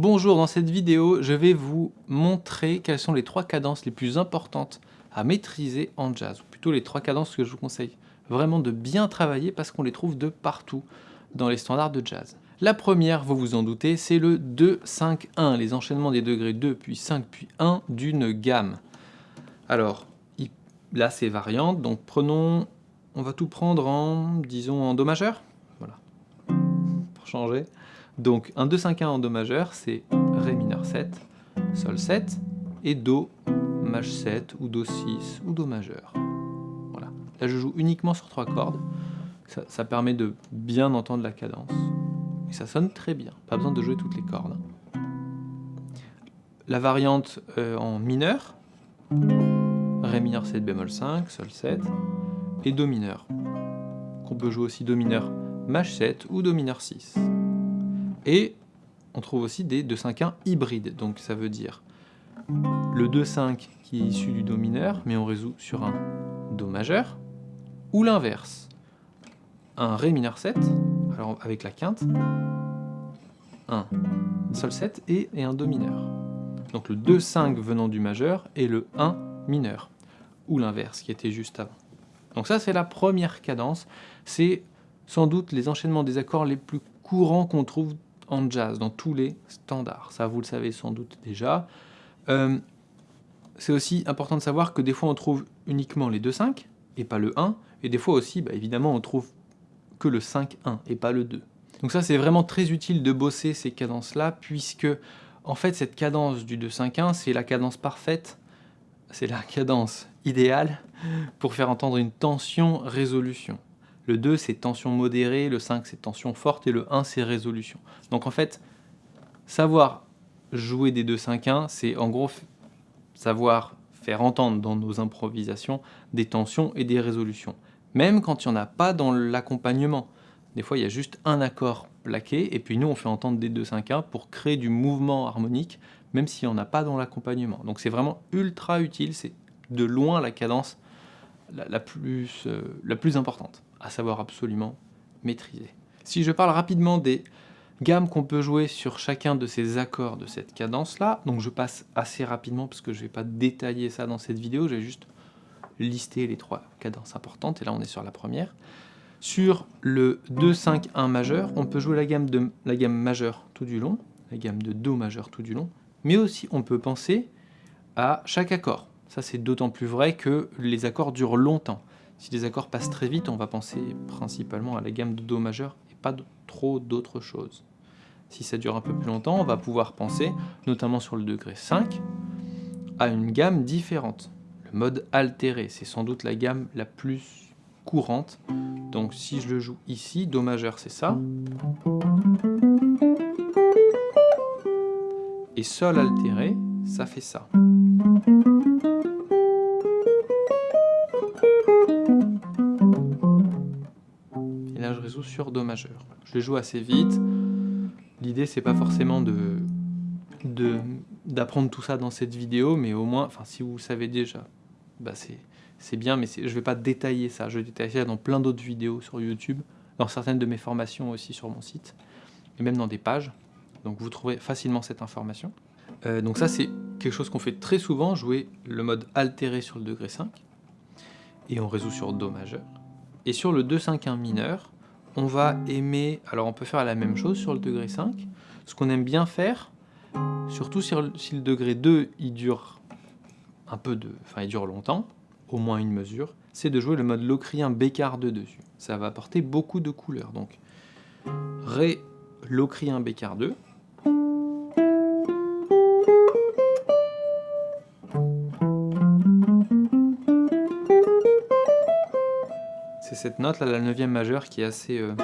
Bonjour, dans cette vidéo, je vais vous montrer quelles sont les trois cadences les plus importantes à maîtriser en jazz, ou plutôt les trois cadences que je vous conseille vraiment de bien travailler parce qu'on les trouve de partout dans les standards de jazz. La première, vous vous en doutez, c'est le 2-5-1, les enchaînements des degrés 2 puis 5 puis 1 d'une gamme. Alors, là c'est variante, donc prenons, on va tout prendre en, disons, en Do majeur, voilà, pour changer. Donc un 2-5-1 en Do majeur, c'est Ré mineur 7, Sol 7 et Do Maj 7 ou Do 6 ou Do majeur. Voilà. Là je joue uniquement sur trois cordes, ça, permet de bien entendre la cadence. Et ça sonne très bien, pas besoin de jouer toutes les cordes. La variante euh, en mineur, Ré mineur 7 bémol 5, Sol 7 et Do mineur. Qu'on peut jouer aussi Do mineur Maj 7 ou Do mineur 6. Et on trouve aussi des 2-5-1 hybrides, donc ça veut dire le 2-5 qui est issu du Do mineur, mais on résout sur un Do majeur, ou l'inverse, un Ré mineur 7, alors avec la quinte, un Sol 7 et, un Do mineur. Donc le 2-5 venant du majeur et le 1 mineur, ou l'inverse qui était juste avant. Donc ça c'est la première cadence, c'est sans doute les enchaînements des accords les plus courants qu'on trouve en jazz, dans tous les standards. Ça, vous le savez sans doute déjà. Euh, c'est aussi important de savoir que des fois, on trouve uniquement les 2-5 et pas le 1. Et des fois aussi, bah, évidemment, on trouve que le 5-1 et pas le 2. Donc ça, c'est vraiment très utile de bosser ces cadences-là, puisque, en fait, cette cadence du 2-5-1, c'est la cadence parfaite, c'est la cadence idéale pour faire entendre une tension-résolution. Le 2, c'est tension modérée, le 5, c'est tension forte, et le 1, c'est résolution. Donc en fait, savoir jouer des 2-5-1, c'est en gros savoir faire entendre dans nos improvisations des tensions et des résolutions. Même quand il n'y en a pas dans l'accompagnement. Des fois, il y a juste un accord plaqué, et puis nous, on fait entendre des 2-5-1 pour créer du mouvement harmonique, même s'il n'y en a pas dans l'accompagnement. Donc c'est vraiment ultra utile, c'est de loin la cadence la, euh, la plus importante à savoir absolument maîtriser. Si je parle rapidement des gammes qu'on peut jouer sur chacun de ces accords de cette cadence-là, donc je passe assez rapidement parce que je ne vais pas détailler ça dans cette vidéo, je vais juste lister les trois cadences importantes, et là on est sur la première. Sur le 2-5-1 majeur, on peut jouer la gamme, de, la gamme majeure tout du long, la gamme de Do majeur tout du long, mais aussi on peut penser à chaque accord. Ça c'est d'autant plus vrai que les accords durent longtemps. Si les accords passent très vite, on va penser principalement à la gamme de Do majeur et pas trop d'autres choses. Si ça dure un peu plus longtemps, on va pouvoir penser, notamment sur le degré 5, à une gamme différente. Le mode altéré, c'est sans doute la gamme la plus courante. Donc si je le joue ici, Do majeur c'est ça. Et Sol altéré, ça fait ça. Sur Do majeur. Je les joue assez vite. L'idée, c'est pas forcément de d'apprendre tout ça dans cette vidéo, mais au moins, enfin, si vous savez déjà, bah c'est bien, mais je vais pas détailler ça. Je détaille ça dans plein d'autres vidéos sur YouTube, dans certaines de mes formations aussi sur mon site, et même dans des pages. Donc vous trouverez facilement cette information. Euh, donc ça, c'est quelque chose qu'on fait très souvent, jouer le mode altéré sur le degré 5, et on résout sur Do majeur. Et sur le 2-5-1 mineur, on va aimer, alors on peut faire la même chose sur le degré 5, ce qu'on aime bien faire, surtout si, le degré 2 il dure un peu de, enfin il dure longtemps, au moins une mesure, c'est de jouer le mode locrien bécard 2 dessus. Ça va apporter beaucoup de couleurs, donc Ré locrien bécard 2, cette note, là, la neuvième majeure, qui est assez, euh,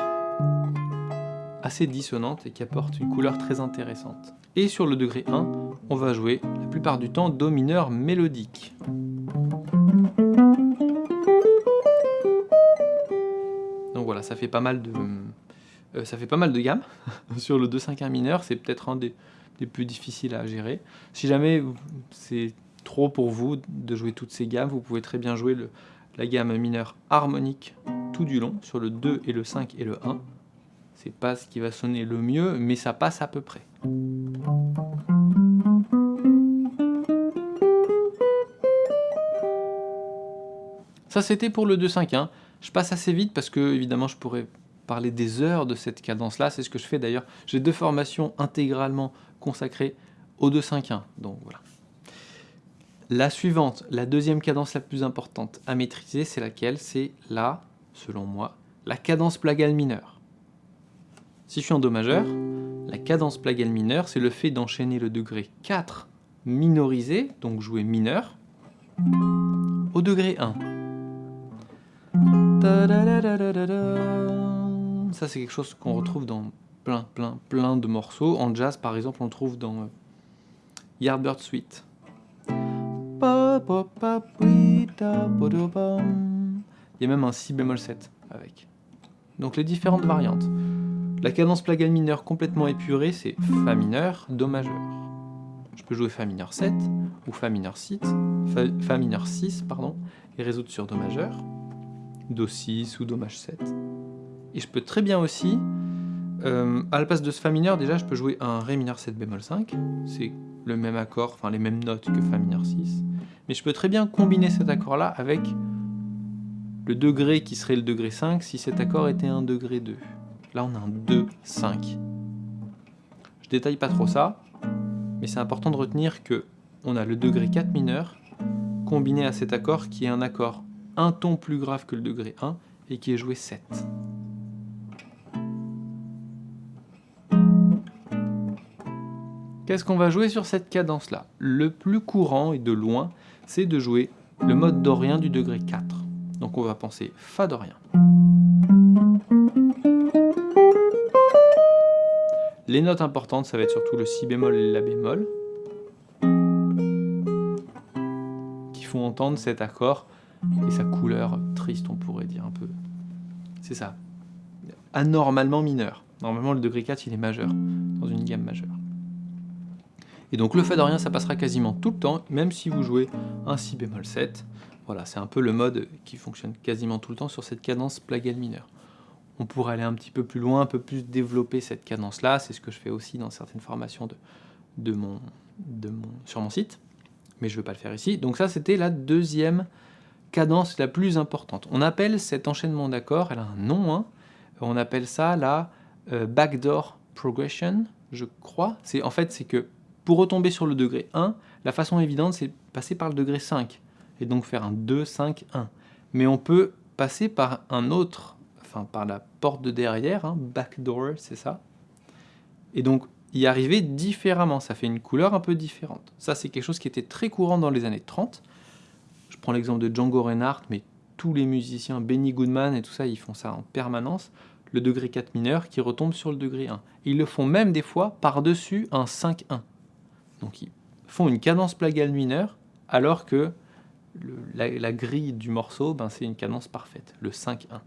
assez dissonante et qui apporte une couleur très intéressante. Et sur le degré 1, on va jouer la plupart du temps Do mineur mélodique. Donc voilà, ça fait pas mal de, euh, ça fait pas mal de gammes. sur le 2-5-1 mineur, c'est peut-être un des, des plus difficiles à gérer. Si jamais c'est trop pour vous de jouer toutes ces gammes, vous pouvez très bien jouer le, la gamme mineure harmonique tout du long, sur le 2 et le 5 et le 1. C'est pas ce qui va sonner le mieux, mais ça passe à peu près. Ça c'était pour le 2-5-1. Je passe assez vite parce que évidemment je pourrais parler des heures de cette cadence-là. C'est ce que je fais d'ailleurs. J'ai deux formations intégralement consacrées au 2-5-1. Donc voilà. La suivante, la deuxième cadence la plus importante à maîtriser, c'est laquelle? C'est la, selon moi, la cadence plagale mineure. Si je suis en Do majeur, la cadence plagale mineure, c'est le fait d'enchaîner le degré 4 minorisé, donc jouer mineur, au degré 1. Ça, c'est quelque chose qu'on retrouve dans plein, plein, plein de morceaux. En jazz, par exemple, on trouve dans euh, Yardbird Suite. Il y a même un si bémol 7 avec. Donc les différentes variantes. La cadence plagale mineure complètement épurée, c'est Fa mineur, Do majeur. Je peux jouer Fa mineur 7 ou Fa mineur 6, Fa, mineur 6 pardon, et résoudre sur Do majeur, Do 6 ou Do maj 7. Et je peux très bien aussi, euh, à la place de ce Fa mineur, déjà je peux jouer un Ré mineur 7 bémol 5, c'est le même accord, enfin les mêmes notes que Fa mineur 6. Mais je peux très bien combiner cet accord-là avec le degré qui serait le degré 5 si cet accord était un degré 2. Là on a un 2, 5. Je détaille pas trop ça, mais c'est important de retenir que on a le degré 4 mineur combiné à cet accord qui est un accord un ton plus grave que le degré 1 et qui est joué 7. Qu'est-ce qu'on va jouer sur cette cadence-là? Le plus courant et de loin, c'est de jouer le mode dorien du degré 4. Donc on va penser Fa dorien. Les notes importantes, ça va être surtout le Si bémol et La bémol, qui font entendre cet accord et sa couleur triste, on pourrait dire un peu. C'est ça. Anormalement mineur. Normalement, le degré 4, il est majeur, dans une gamme majeure. Et donc le Fa dorien, ça passera quasiment tout le temps, même si vous jouez un Si bémol 7. Voilà, c'est un peu le mode qui fonctionne quasiment tout le temps sur cette cadence plagale mineure. On pourrait aller un petit peu plus loin, un peu plus développer cette cadence-là, c'est ce que je fais aussi dans certaines formations de, de mon, de mon, sur mon site, mais je ne veux pas le faire ici. Donc ça, c'était la deuxième cadence la plus importante. On appelle cet enchaînement d'accords, elle a un nom, hein, on appelle ça la euh, backdoor progression, je crois. En fait, c'est que pour retomber sur le degré 1, la façon évidente, c'est passer par le degré 5, et donc faire un 2, 5, 1. Mais on peut passer par un autre, enfin par la porte de derrière, hein, backdoor, c'est ça. Et donc y arriver différemment, ça fait une couleur un peu différente. Ça, c'est quelque chose qui était très courant dans les années 30. Je prends l'exemple de Django Reinhardt, mais tous les musiciens, Benny Goodman et tout ça, ils font ça en permanence. Le degré 4 mineur qui retombe sur le degré 1. Ils le font même des fois par-dessus un 5-1. Donc ils font une cadence plagale mineure, alors que la, grille du morceau, ben, c'est une cadence parfaite, le 5-1.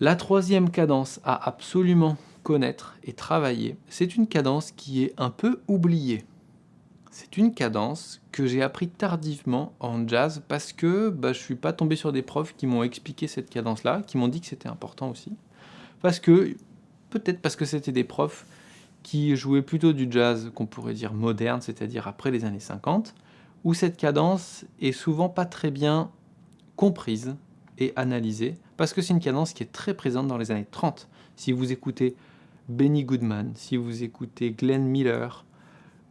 La troisième cadence à absolument connaître et travailler, c'est une cadence qui est un peu oubliée. C'est une cadence que j'ai appris tardivement en jazz parce que bah, je ne suis pas tombé sur des profs qui m'ont expliqué cette cadence-là, qui m'ont dit que c'était important aussi. Parce que, peut-être parce que c'était des profs qui jouait plutôt du jazz qu'on pourrait dire moderne, c'est-à-dire après les années 50, où cette cadence est souvent pas très bien comprise et analysée, parce que c'est une cadence qui est très présente dans les années 30. Si vous écoutez Benny Goodman, si vous écoutez Glenn Miller,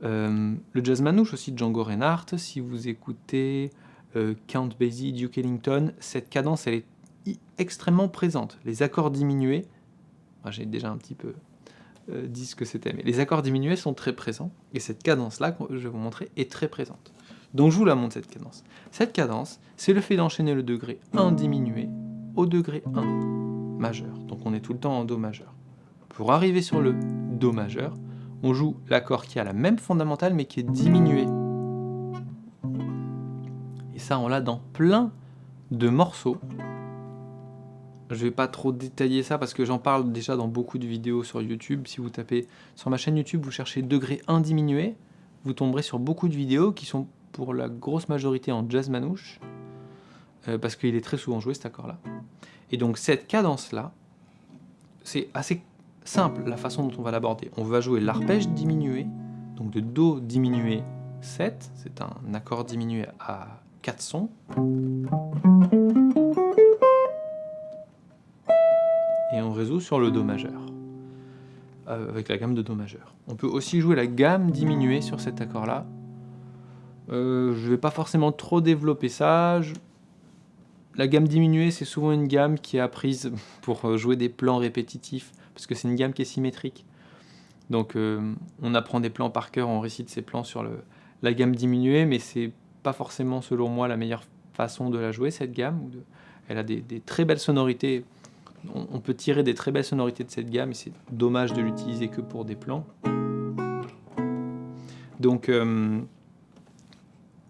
euh, le jazz manouche aussi de Django Reinhardt, si vous écoutez euh, Count Basie, Duke Ellington, cette cadence elle est extrêmement présente. Les accords diminués, j'ai déjà un petit peu euh, disent que c'était. Mais les accords diminués sont très présents, et cette cadence-là, que je vais vous montrer, est très présente. Donc je vous la montre, cette cadence. Cette cadence, c'est le fait d'enchaîner le degré 1 diminué au degré 1 majeur. Donc on est tout le temps en Do majeur. Pour arriver sur le Do majeur, on joue l'accord qui a la même fondamentale, mais qui est diminué. Et ça, on l'a dans plein de morceaux je vais pas trop détailler ça parce que j'en parle déjà dans beaucoup de vidéos sur YouTube. Si vous tapez sur ma chaîne YouTube, vous cherchez degré 1 diminué, vous tomberez sur beaucoup de vidéos qui sont pour la grosse majorité en jazz manouche, euh, parce qu'il est très souvent joué cet accord-là. Et donc cette cadence-là, c'est assez simple la façon dont on va l'aborder. On va jouer l'arpège diminué, donc de Do diminué 7, c'est un accord diminué à 4 sons. Et on résout sur le Do majeur, euh, avec la gamme de Do majeur. On peut aussi jouer la gamme diminuée sur cet accord-là. Euh, je ne vais pas forcément trop développer ça. La gamme diminuée, c'est souvent une gamme qui est apprise pour euh, jouer des plans répétitifs, parce que c'est une gamme qui est symétrique. Donc on apprend des plans par cœur, on récite ces plans sur la gamme diminuée, mais c'est pas forcément selon moi la meilleure façon de la jouer cette gamme. Elle a des, très belles sonorités. On, peut tirer des très belles sonorités de cette gamme et c'est dommage de l'utiliser que pour des plans. Donc, euh,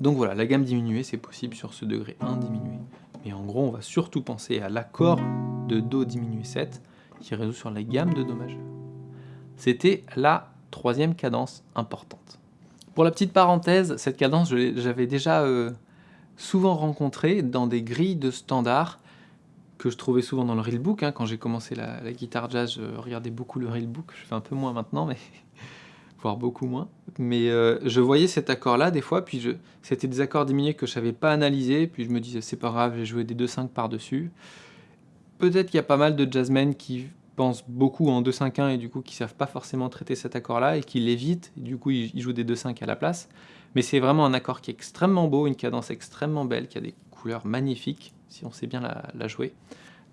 voilà, la gamme diminuée c'est possible sur ce degré 1 diminué. Mais en gros on va surtout penser à l'accord de Do diminué 7 qui résout sur la gamme de Do majeur. C'était la troisième cadence importante. Pour la petite parenthèse, cette cadence, j'avais déjà euh, souvent rencontré dans des grilles de standards que je trouvais souvent dans le reelbook. Hein. Quand j'ai commencé la, guitare jazz, je regardais beaucoup le reelbook. Je fais un peu moins maintenant, mais voire beaucoup moins. Mais euh, je voyais cet accord-là des fois, puis c'était des accords diminués que je savais pas analyser, puis je me disais c'est pas grave, j'ai joué des 2-5 par-dessus. Peut-être qu'il y a pas mal de jazzmen qui pensent beaucoup en 2-5-1 et du coup qui savent pas forcément traiter cet accord-là et qui l'évitent, du coup ils, jouent des 2-5 à la place. Mais c'est vraiment un accord qui est extrêmement beau, une cadence extrêmement belle, qui a des couleurs magnifiques, si on sait bien la, jouer.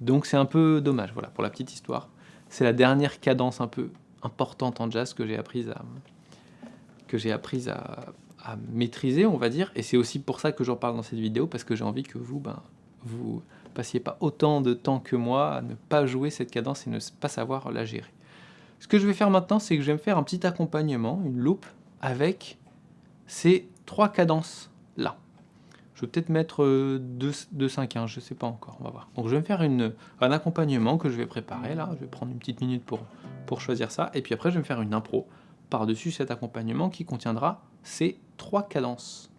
Donc c'est un peu dommage, voilà, pour la petite histoire. C'est la dernière cadence un peu importante en jazz que j'ai apprise à, que j'ai apprise à, maîtriser, on va dire. Et c'est aussi pour ça que j'en parle dans cette vidéo, parce que j'ai envie que vous, ben, vous passiez pas autant de temps que moi à ne pas jouer cette cadence et ne pas savoir la gérer. Ce que je vais faire maintenant, c'est que je vais me faire un petit accompagnement, une loupe, avec ces trois cadences-là. Je vais peut-être mettre 2, 5, 1, je ne sais pas encore, on va voir. Donc je vais me faire une, un accompagnement que je vais préparer, là, je vais prendre une petite minute pour, pour choisir ça, et puis après je vais me faire une impro par-dessus cet accompagnement qui contiendra ces trois cadences.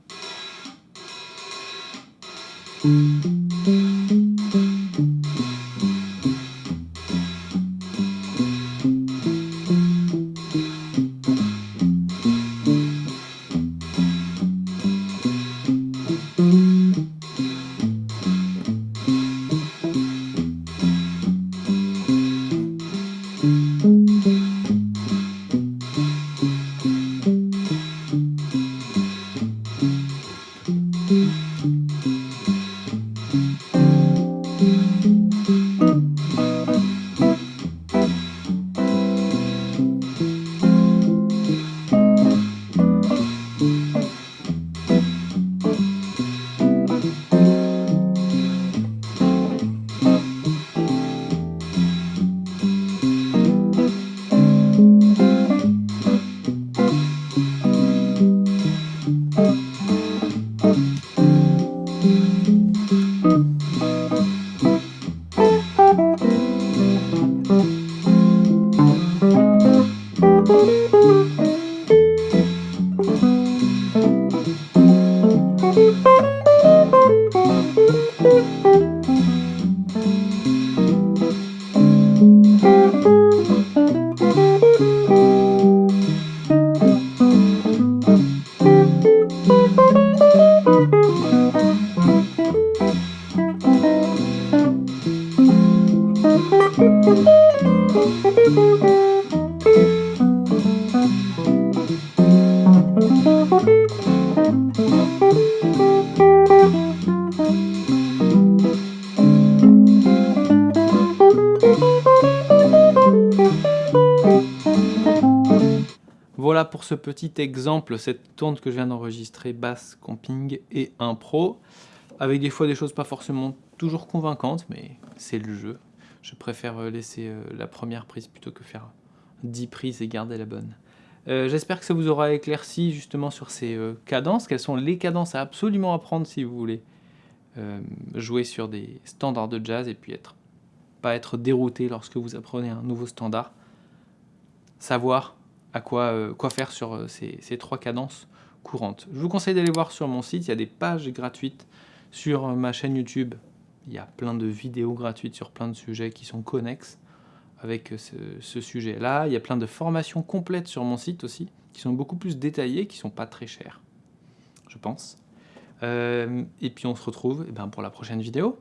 Pour ce petit exemple, cette tourne que je viens d'enregistrer, basse, camping et impro, avec des fois des choses pas forcément toujours convaincantes, mais c'est le jeu. Je préfère euh, laisser euh, la première prise plutôt que faire 10 prises et garder la bonne. Euh, j'espère que ça vous aura éclairci justement sur ces cadences, quelles sont les cadences à absolument apprendre si vous voulez jouer sur des standards de jazz et puis être, pas être dérouté lorsque vous apprenez un nouveau standard. Savoir à quoi, quoi faire sur ces, ces, trois cadences courantes. Je vous conseille d'aller voir sur mon site, il y a des pages gratuites sur ma chaîne YouTube il y a plein de vidéos gratuites sur plein de sujets qui sont connexes. avec ce, sujet-là. Il y a plein de formations complètes sur mon site aussi, qui sont beaucoup plus détaillées, qui sont pas très chères, je pense. Euh, et puis on se retrouve eh ben, pour la prochaine vidéo.